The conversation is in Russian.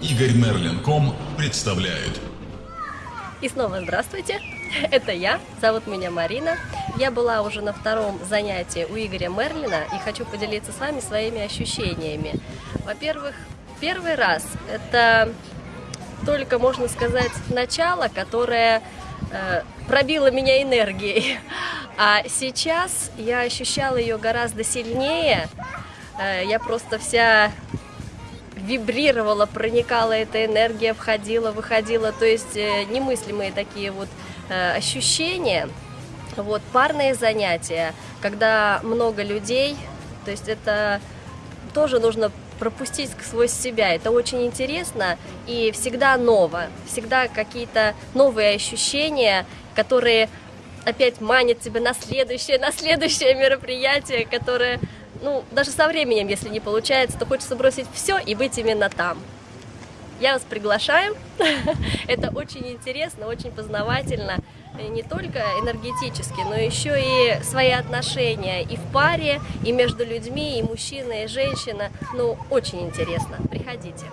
Игорь Мерлин.ком представляет. И снова здравствуйте, это я, зовут меня Марина. Я была уже на втором занятии у Игоря Мерлина и хочу поделиться с вами своими ощущениями. Во-первых, первый раз это только, можно сказать, начало, которое э, пробило меня энергией. А сейчас я ощущала ее гораздо сильнее. Э, я просто вся вибрировала, проникала эта энергия, входила, выходила, то есть э, немыслимые такие вот э, ощущения. Вот парные занятия, когда много людей, то есть это тоже нужно пропустить сквозь себя. Это очень интересно и всегда ново, всегда какие-то новые ощущения, которые опять манят тебя на следующее, на следующее мероприятие, которое ну, даже со временем, если не получается, то хочется бросить все и быть именно там. Я вас приглашаю. Это очень интересно, очень познавательно. И не только энергетически, но еще и свои отношения и в паре, и между людьми, и мужчина, и женщина. Ну, очень интересно. Приходите.